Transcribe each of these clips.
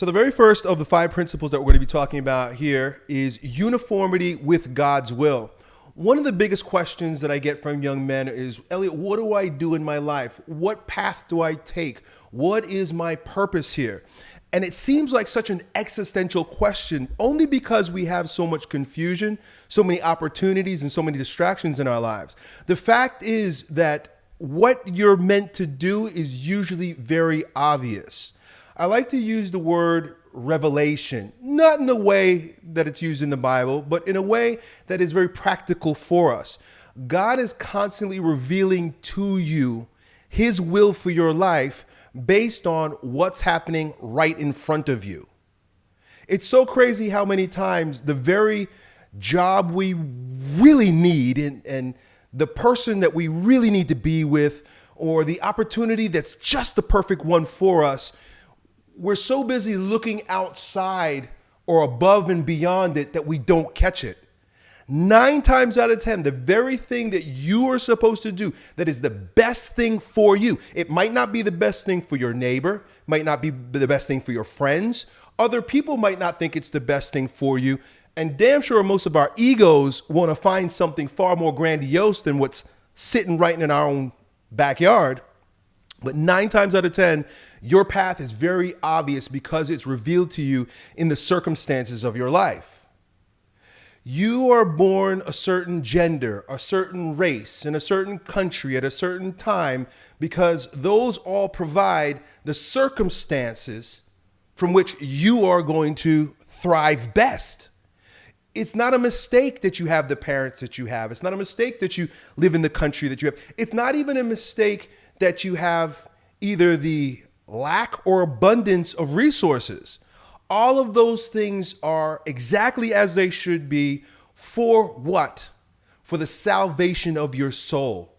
So, the very first of the five principles that we're going to be talking about here is uniformity with God's will. One of the biggest questions that I get from young men is Elliot, what do I do in my life? What path do I take? What is my purpose here? And it seems like such an existential question only because we have so much confusion, so many opportunities, and so many distractions in our lives. The fact is that what you're meant to do is usually very obvious. I like to use the word revelation, not in a way that it's used in the Bible, but in a way that is very practical for us. God is constantly revealing to you his will for your life based on what's happening right in front of you. It's so crazy how many times the very job we really need and, and the person that we really need to be with or the opportunity that's just the perfect one for us, we're so busy looking outside or above and beyond it that we don't catch it. Nine times out of 10, the very thing that you are supposed to do that is the best thing for you. It might not be the best thing for your neighbor, might not be the best thing for your friends. Other people might not think it's the best thing for you. And damn sure most of our egos want to find something far more grandiose than what's sitting right in our own backyard. But nine times out of 10, your path is very obvious because it's revealed to you in the circumstances of your life you are born a certain gender, a certain race, in a certain country at a certain time, because those all provide the circumstances from which you are going to thrive best. It's not a mistake that you have the parents that you have. It's not a mistake that you live in the country that you have. It's not even a mistake that you have either the lack or abundance of resources all of those things are exactly as they should be for what? For the salvation of your soul,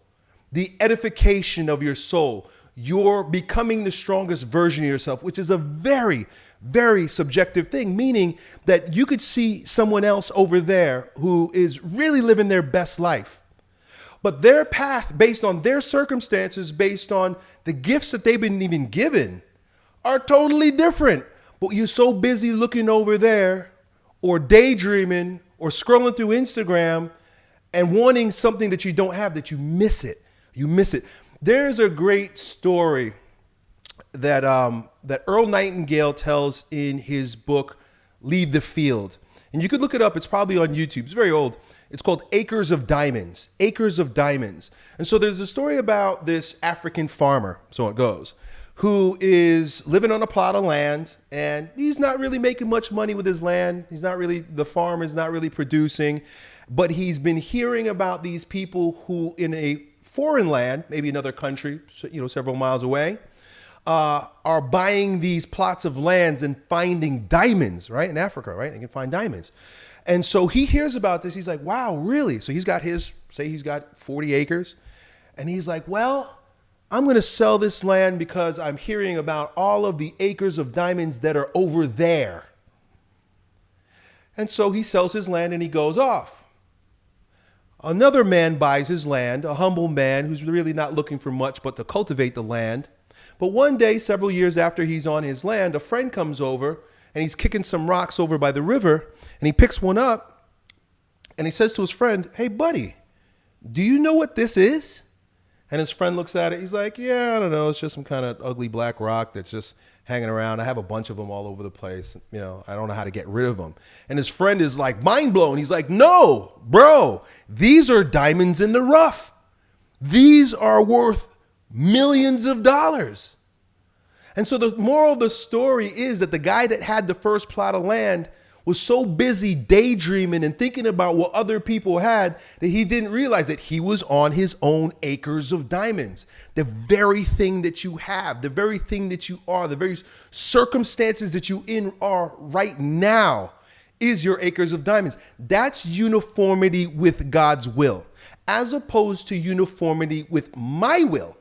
the edification of your soul, your becoming the strongest version of yourself, which is a very, very subjective thing, meaning that you could see someone else over there who is really living their best life. But their path, based on their circumstances, based on the gifts that they've been even given, are totally different but you're so busy looking over there or daydreaming or scrolling through Instagram and wanting something that you don't have that you miss it. You miss it. There's a great story that um, that Earl Nightingale tells in his book Lead the Field. And you could look it up. It's probably on YouTube. It's very old. It's called Acres of Diamonds. Acres of Diamonds. And so there's a story about this African farmer, so it goes, who is living on a plot of land and he's not really making much money with his land. He's not really, the farm is not really producing, but he's been hearing about these people who in a foreign land, maybe another country, you know, several miles away, uh, are buying these plots of lands and finding diamonds, right? In Africa, right? They can find diamonds. And so he hears about this. He's like, wow, really? So he's got his, say he's got 40 acres. And he's like, well, I'm going to sell this land because I'm hearing about all of the acres of diamonds that are over there. And so he sells his land and he goes off. Another man buys his land, a humble man who's really not looking for much but to cultivate the land. But one day, several years after he's on his land, a friend comes over and he's kicking some rocks over by the river and he picks one up and he says to his friend, Hey, buddy, do you know what this is? And his friend looks at it. He's like, "Yeah, I don't know. It's just some kind of ugly black rock that's just hanging around. I have a bunch of them all over the place. You know, I don't know how to get rid of them." And his friend is like mind blown. He's like, "No, bro, these are diamonds in the rough. These are worth millions of dollars." And so the moral of the story is that the guy that had the first plot of land was so busy daydreaming and thinking about what other people had that he didn't realize that he was on his own acres of diamonds. The very thing that you have, the very thing that you are, the very circumstances that you in are right now is your acres of diamonds. That's uniformity with God's will, as opposed to uniformity with my will.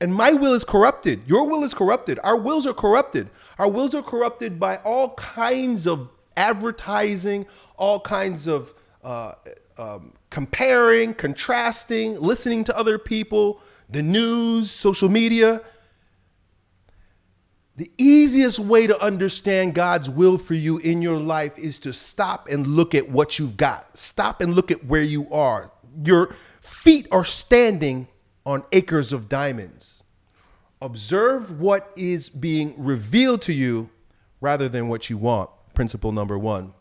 And my will is corrupted. Your will is corrupted. Our wills are corrupted. Our wills are corrupted by all kinds of advertising, all kinds of uh, um, comparing, contrasting, listening to other people, the news, social media. The easiest way to understand God's will for you in your life is to stop and look at what you've got. Stop and look at where you are. Your feet are standing on acres of diamonds. Observe what is being revealed to you rather than what you want. Principle number one.